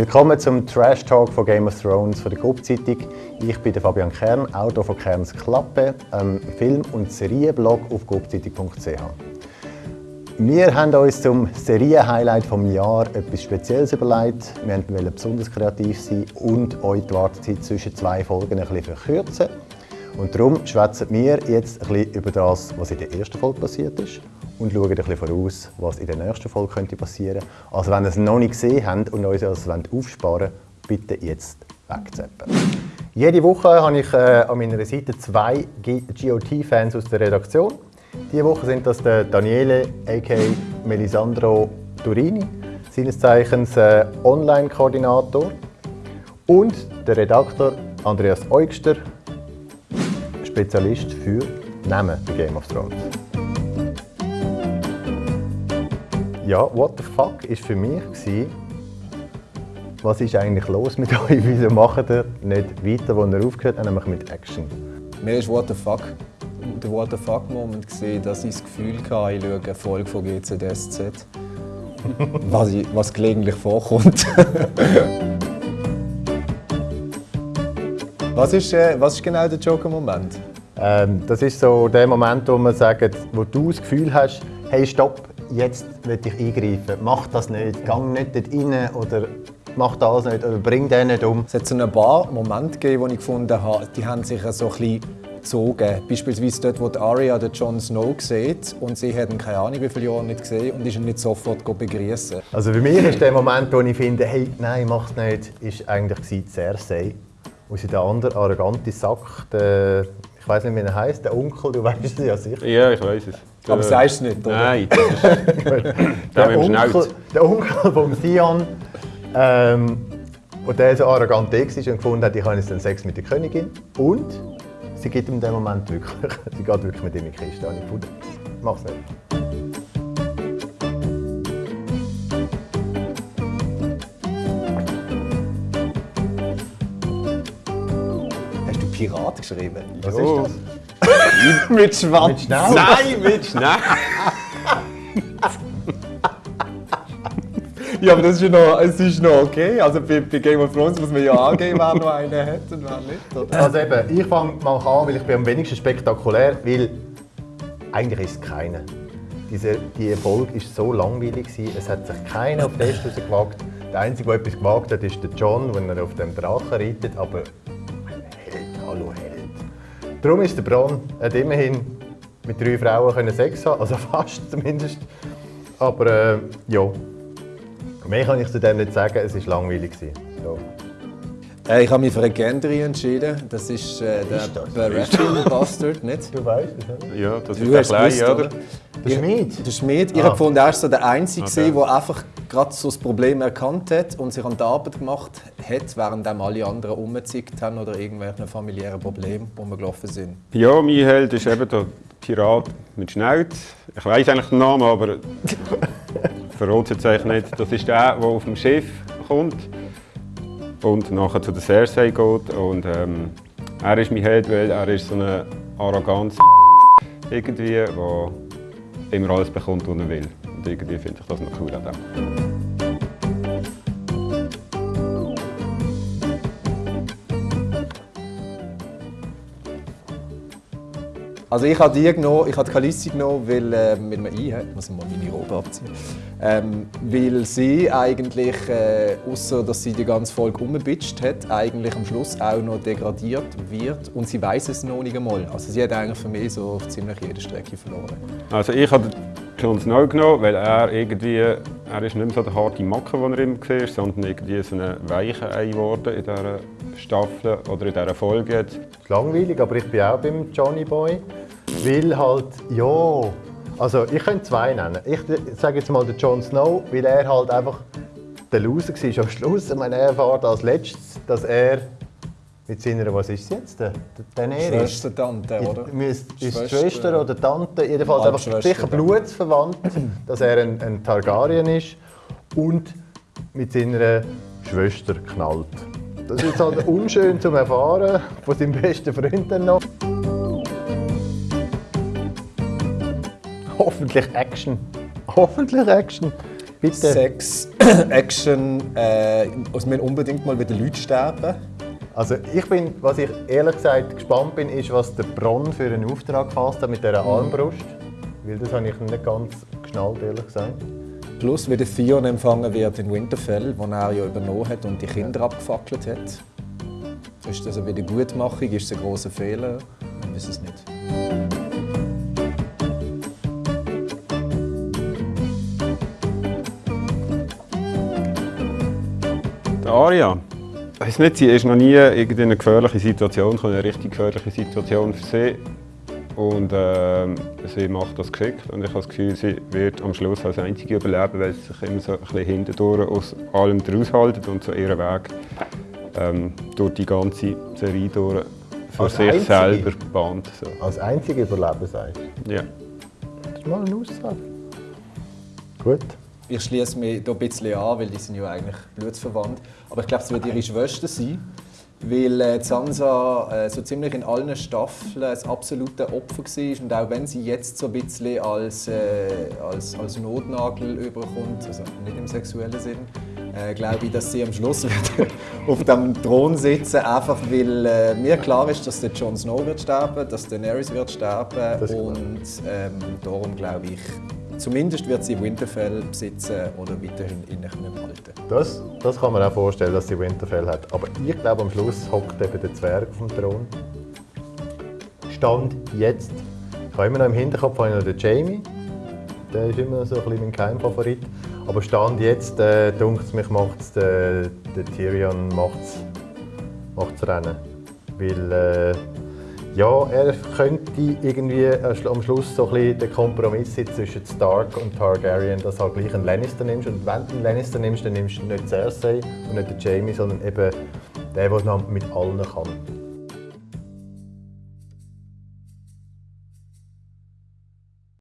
Willkommen zum Trash Talk von Game of Thrones von der Gruppzeitung. Ich bin Fabian Kern, Autor von Kerns Klappe, einem Film- und Serienblog auf gruppzeitung.ch. Wir haben uns zum Serienhighlight vom Jahr etwas Spezielles überlegt. Wir wollten besonders kreativ sein und euch die Wartezeit zwischen zwei Folgen ein bisschen verkürzen. Und darum schwätzen wir jetzt ein bisschen über das, was in der ersten Folge passiert ist und schauen ein bisschen voraus, was in der nächsten Folge könnte passieren könnte. Also wenn ihr es noch nicht gesehen habt und euch das aufsparen wollt, bitte jetzt wegzappen. Jede Woche habe ich äh, an meiner Seite zwei GOT-Fans aus der Redaktion. Diese Woche sind das der Daniele, a.k.a. Melisandro Turini, seines Zeichens äh, Online-Koordinator, und der Redakteur Andreas Eugster, Spezialist für Namen bei Game of Thrones. Ja, what the fuck ist für mich gewesen, was ist eigentlich los mit euch? Wieso macht ihr nicht weiter, wo ihr aufgehört habt, nämlich mit Action? Mir ist what the fuck der What the fuck Moment gesehen, dass ich das Gefühl hatte, ich schaue eine Folge von GCDSZ. was, ich, was gelegentlich vorkommt. was, ist, äh, was ist genau der Joker-Moment? Ähm, das ist so der Moment, wo man sagt, wo du das Gefühl hast, hey stopp, jetzt will ich eingreifen. Mach das nicht, gang nicht dort rein oder mach das nicht oder bring den nicht um. Es hat so ein paar Momente gegeben, wo ich gefunden habe, die haben sich so ein bisschen gezogen. Beispielsweise dort, wo die Arya den Jon Snow sieht und sie hat ihn keine Ahnung wie viele Jahre nicht gesehen und ist ihn nicht sofort begrüßen. Also für mich ist der Moment, wo ich finde, hey, nein, mach's nicht, ist eigentlich Cersei. Wo sie der andere arrogante Sack, der, ich weiß nicht, wie er heißt, der Onkel, du weißt es ja sicher. Ja, ich weiß es. Der, Aber sagst du es nicht, oder? Nein. der, Onkel, der Onkel von Sion, ähm, wo der so arrogant war und gefunden hat, ich habe jetzt den Sex mit der Königin. Und sie gibt ihm in dem Moment wirklich, sie geht wirklich mit ihm in die Kiste. Und ich gefunden, mach's nicht. Hast du Pirat geschrieben? Was ist das? Mit Schwanz. Mit Schnau? Nein, mit Schnau. Ja, aber das ist ja noch, es ist noch okay. Also bei, bei, Game of Thrones muss man ja angeben, wer noch einen hat und wer nicht. Oder? Also eben, ich fange mal an, weil ich bin am wenigsten spektakulär, weil eigentlich ist es keiner. Diese, die Folge war so langweilig, gewesen, es hat sich keiner auf den Test gewagt. Der Einzige, der etwas gewagt hat, ist der John, wenn er auf dem Drachen reitet, aber. Darum ist der hat immerhin mit drei Frauen können Sex haben, also fast zumindest. Aber äh, ja, Mehr kann ich zu dem nicht sagen, es war langweilig. Ja. Äh, ich habe mich für eine Gendry entschieden. Das ist äh, der Baratheon Bastard, nicht? Du weißt es, oder? Ja, das du ist der Kleine, oder? Der Schmied? Der Schmied. Ich ah. habe gefunden, er ist so der Einzige, okay. der einfach gerade so das Problem erkannt hat und sich an die Arbeit gemacht hat, während alle anderen umgezickt haben oder irgendwelche familiären Probleme, die wir gelaufen sind. Ja, mein Held ist eben der Pirat mit Schnauz. Ich weiß eigentlich den Namen, aber verrate jetzt eigentlich nicht. Das ist der, der auf dem Schiff kommt und nachher zu der Cersei geht. Und, ähm, er ist mein Held, weil er ist so eine arrogante irgendwie, der immer alles bekommt, was er will. Und irgendwie finde ich das noch cool an dem. Also ich habe die genommen, ich habe Kalissi genommen, weil, äh, weil man ein hat, muss mal meine Robe abziehen, ähm, weil sie eigentlich, äh, außer dass sie die ganze Folge umbitscht hat, eigentlich am Schluss auch noch degradiert wird und sie weiß es noch nicht einmal. Also sie hat eigentlich für mich so auf ziemlich jede Strecke verloren. Also ich habe Jon Snow genommen, weil er irgendwie, er ist nicht mehr so der harte Macke, den er immer war, sondern irgendwie so ein weicher Ei geworden in dieser Staffel oder in dieser Folge. Jetzt. Langweilig, aber ich bin auch beim Johnny Boy. Weil halt, ja, also ich könnte zwei nennen. Ich sage jetzt mal den Jon Snow, weil er halt einfach der Loser war am Schluss. Ich meine, er erfährt als letztes, dass er mit seiner, was ist es jetzt? Der, Schwester, Tante, oder? Ist Schwester, Schwester oder Tante, jedenfalls einfach sicher blutsverwandt, dass er ein, ein Targaryen ist und mit seiner Schwester knallt. Das ist jetzt halt unschön zu erfahren von seinem besten Freund dann noch. Hoffentlich Action. Hoffentlich Action. Bitte. Sex, Action, äh, es müssen unbedingt mal wieder Leute sterben. Also ich bin, was ich ehrlich gesagt gespannt bin, ist, was der Bronn für einen Auftrag gefasst hat mit dieser Armbrust. Weil das habe ich nicht ganz geschnallt, ehrlich gesagt. Plus, wie der Theon empfangen wird in Winterfell, wo er ja übernommen hat und die Kinder abgefackelt hat. Ist das eine Wiedergutmachung? Ist es ein großer Fehler? Ich weiß es nicht. Die Aria, ich weiß nicht, sie ist noch nie in eine gefährliche Situation gekommen, eine richtig gefährliche Situation für sie. Und äh, sie macht das geschickt und ich habe das Gefühl, sie wird am Schluss als Einzige überleben, weil sie sich immer so ein bisschen hintendurch aus allem heraushalten und so ihren Weg ähm, durch die ganze Serie durch für Als sich Einzige? selber bahnt. So. Als einzige Überleben sagst du. Ja. Das ist mal eine Aussage. Gut. Ich schließe mich hier ein bisschen an, weil die sind ja eigentlich blutsverwandt. Aber ich glaube, es wird ihre Schwester sein. Weil äh, Sansa äh, so ziemlich in allen Staffeln das absolute Opfer war. Und auch wenn sie jetzt so ein bisschen als, äh, als, als Notnagel überkommt, also nicht im sexuellen Sinn, äh, glaube ich, dass sie am Schluss wird auf dem Thron sitzen, einfach weil äh, mir klar ist, dass der Jon Snow wird sterben, dass Daenerys wird sterben und ähm, darum glaube ich, zumindest wird sie Winterfell besitzen oder weiterhin in einem halten. Das, das kann man auch vorstellen, dass sie Winterfell hat. Aber ich glaube, am Schluss hockt eben der Zwerg auf dem Thron. Stand jetzt. Ich habe immer noch im Hinterkopf habe ich noch den Jamie. Der ist immer so ein bisschen mein Keimfavorit. Aber Stand jetzt, äh, es mich, macht es der, der Tyrion macht's, macht's rennen. Weil, äh, ja, er könnte irgendwie am Schluss so ein bisschen den Kompromiss zwischen Stark und Targaryen, dass du halt gleich einen Lannister nimmst. Und wenn du einen Lannister nimmst, dann nimmst du nicht Cersei und nicht den Jamie, sondern eben den, der noch mit allen kann.